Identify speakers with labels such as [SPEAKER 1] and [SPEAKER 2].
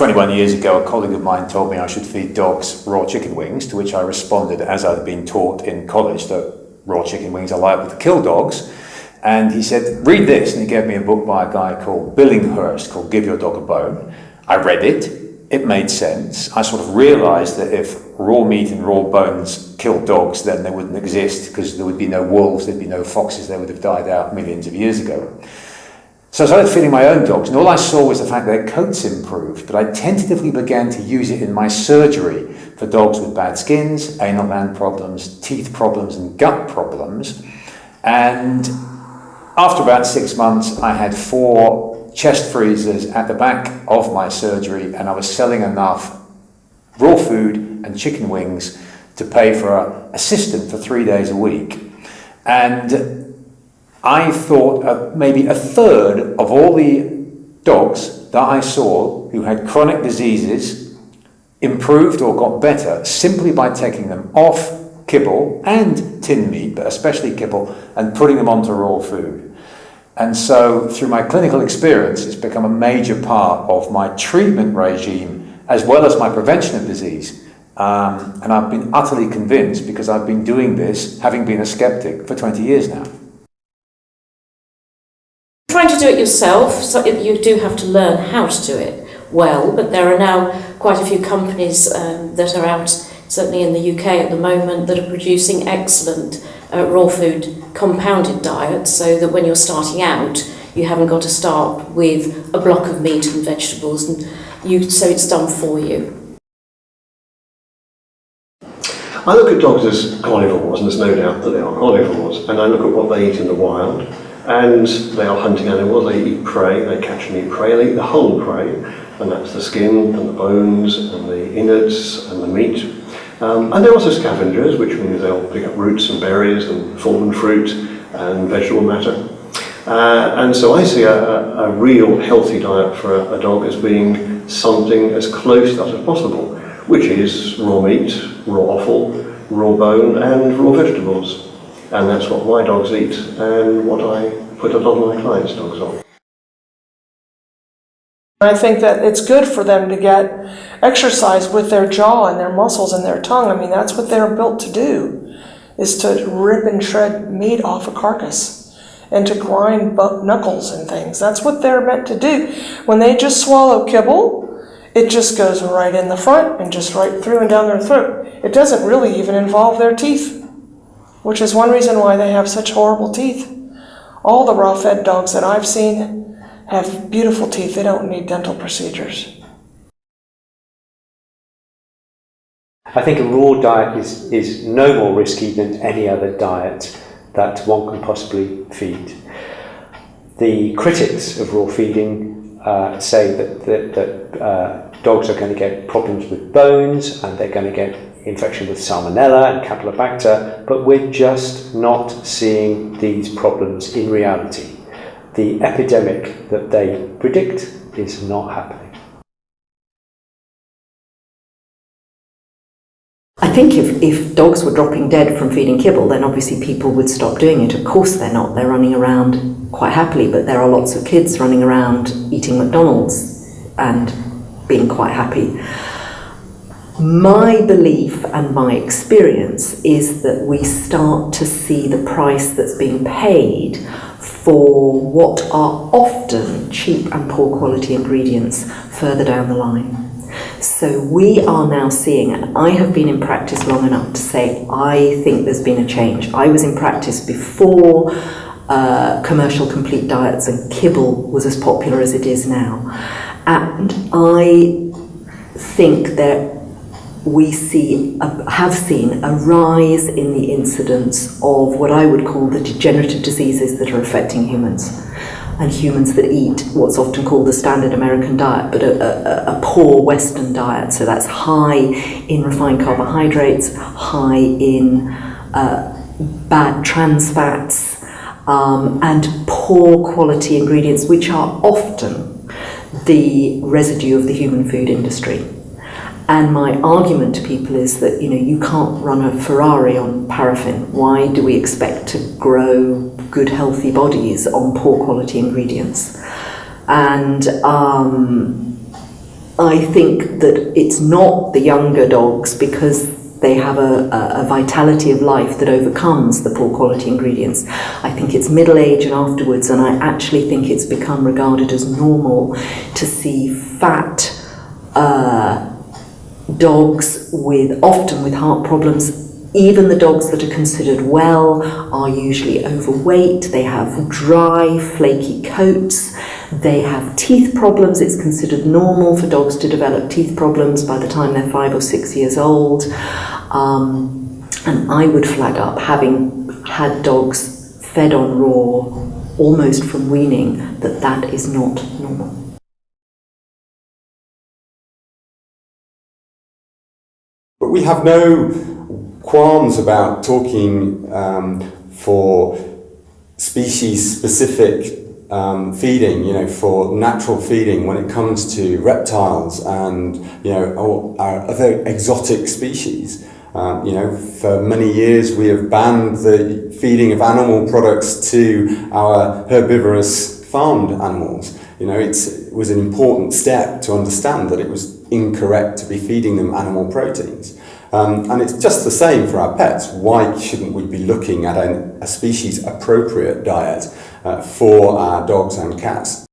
[SPEAKER 1] 21 years ago, a colleague of mine told me I should feed dogs raw chicken wings, to which I responded, as I'd been taught in college, that raw chicken wings are liable to kill dogs. And he said, read this. And he gave me a book by a guy called Billinghurst called Give Your Dog a Bone. I read it. It made sense. I sort of realized that if raw meat and raw bones killed dogs, then they wouldn't exist because there would be no wolves, there'd be no foxes, they would have died out millions of years ago. So I started feeding my own dogs, and all I saw was the fact that their coats improved, but I tentatively began to use it in my surgery for dogs with bad skins, anal gland problems, teeth problems, and gut problems. And after about six months, I had four chest freezers at the back of my surgery, and I was selling enough raw food and chicken wings to pay for an assistant for three days a week. And I thought uh, maybe a third of all the dogs that I saw who had chronic diseases improved or got better simply by taking them off kibble and tin meat, but especially kibble, and putting them onto raw food. And so through my clinical experience, it's become a major part of my treatment regime as well as my prevention of disease. Um, and I've been utterly convinced because I've been doing this, having been a skeptic, for 20 years now
[SPEAKER 2] do it yourself, so you do have to learn how to do it well, but there are now quite a few companies um, that are out, certainly in the UK at the moment, that are producing excellent uh, raw food compounded diets so that when you're starting out, you haven't got to start with a block of meat and vegetables, and you so it's done for you.
[SPEAKER 3] I look at dogs as carnivores, and there's no doubt that they are carnivores, and I look at what they eat in the wild, and they are hunting animals, they eat prey, they catch and eat prey, they eat the whole prey, and that's the skin and the bones and the innards and the meat. Um, and they're also scavengers, which means they'll pick up roots and berries and fallen fruit and vegetable matter. Uh, and so I see a, a, real healthy diet for a, a dog as being something as close to that as possible, which is raw meat, raw offal, raw bone and raw vegetables. And that's what my dogs eat and what I put a lot of my clients' dogs on.
[SPEAKER 4] I think that it's good for them to get exercise with their jaw and their muscles and their tongue. I mean, that's what they're built to do, is to rip and shred meat off a carcass and to grind knuckles and things. That's what they're meant to do. When they just swallow kibble, it just goes right in the front and just right through and down their throat. It doesn't really even involve their teeth which is one reason why they have such horrible teeth. All the raw fed dogs that I've seen have beautiful teeth. They don't need dental procedures.
[SPEAKER 5] I think a raw diet is, is no more risky than any other diet that one can possibly feed. The critics of raw feeding uh, say that, that, that uh, dogs are going to get problems with bones and they're going to get infection with salmonella and campylobacter, but we're just not seeing these problems in reality. The epidemic that they predict is not happening.
[SPEAKER 6] I think if, if dogs were dropping dead from feeding kibble, then obviously people would stop doing it. Of course they're not. They're running around quite happily, but there are lots of kids running around eating McDonald's and being quite happy. My belief and my experience is that we start to see the price that's being paid for what are often cheap and poor quality ingredients further down the line. So we are now seeing, and I have been in practice long enough to say I think there's been a change. I was in practice before uh, commercial complete diets and kibble was as popular as it is now. And I think that we see a, have seen a rise in the incidence of what I would call the degenerative diseases that are affecting humans and humans that eat what's often called the standard American diet, but a, a, a poor Western diet. So that's high in refined carbohydrates, high in uh, bad trans fats, um, and poor quality ingredients, which are often the residue of the human food industry. And my argument to people is that, you know, you can't run a Ferrari on paraffin. Why do we expect to grow good, healthy bodies on poor quality ingredients? And um, I think that it's not the younger dogs because they have a, a, a vitality of life that overcomes the poor quality ingredients. I think it's middle age and afterwards, and I actually think it's become regarded as normal to see fat uh, dogs with often with heart problems. Even the dogs that are considered well are usually overweight. They have dry, flaky coats. They have teeth problems. It's considered normal for dogs to develop teeth problems by the time they're five or six years old. Um, and I would flag up, having had dogs fed on raw almost from weaning, that that is not normal.
[SPEAKER 7] We have no qualms about talking um, for species-specific um, feeding, you know, for natural feeding when it comes to reptiles and, you know, our other exotic species. Um, you know, for many years we have banned the feeding of animal products to our herbivorous farmed animals. You know, it's, it was an important step to understand that it was incorrect to be feeding them animal proteins. Um, and it's just the same for our pets. Why shouldn't we be looking at an, a species appropriate diet uh, for our dogs and cats?